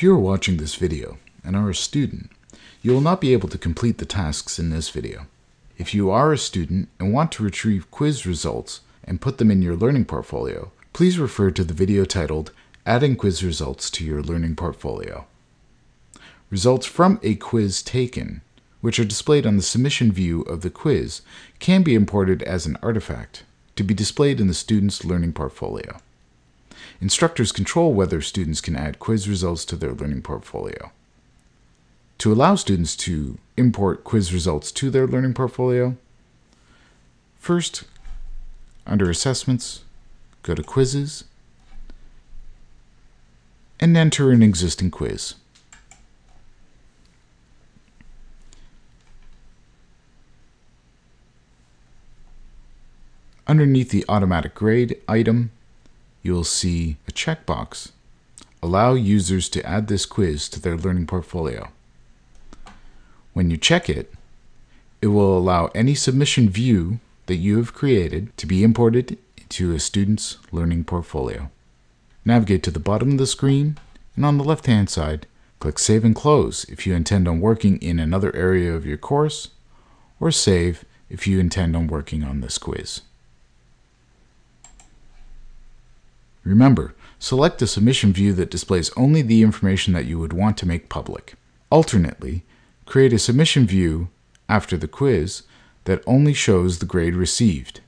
If you are watching this video and are a student, you will not be able to complete the tasks in this video. If you are a student and want to retrieve quiz results and put them in your learning portfolio, please refer to the video titled Adding Quiz Results to Your Learning Portfolio. Results from a quiz taken, which are displayed on the submission view of the quiz, can be imported as an artifact to be displayed in the student's learning portfolio. Instructors control whether students can add quiz results to their learning portfolio. To allow students to import quiz results to their learning portfolio, first, under Assessments, go to Quizzes, and enter an existing quiz. Underneath the Automatic Grade item, you'll see a checkbox. Allow users to add this quiz to their learning portfolio. When you check it, it will allow any submission view that you have created to be imported into a student's learning portfolio. Navigate to the bottom of the screen and on the left hand side, click Save and Close if you intend on working in another area of your course, or Save if you intend on working on this quiz. Remember, select a submission view that displays only the information that you would want to make public. Alternately, create a submission view after the quiz that only shows the grade received.